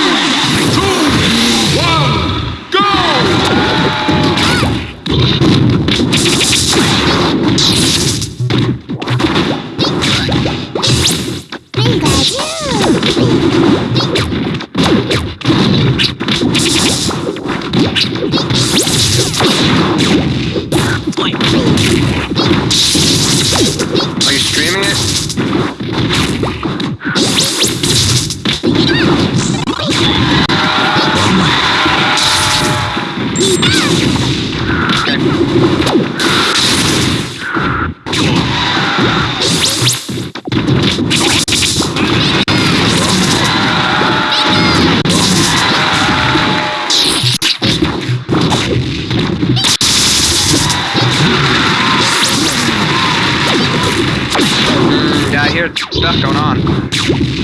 Bingo! Bingo! Yeah, I hear stuff going on.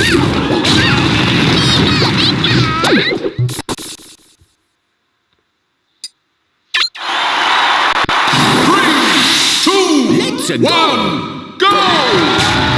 Three, two, one, go!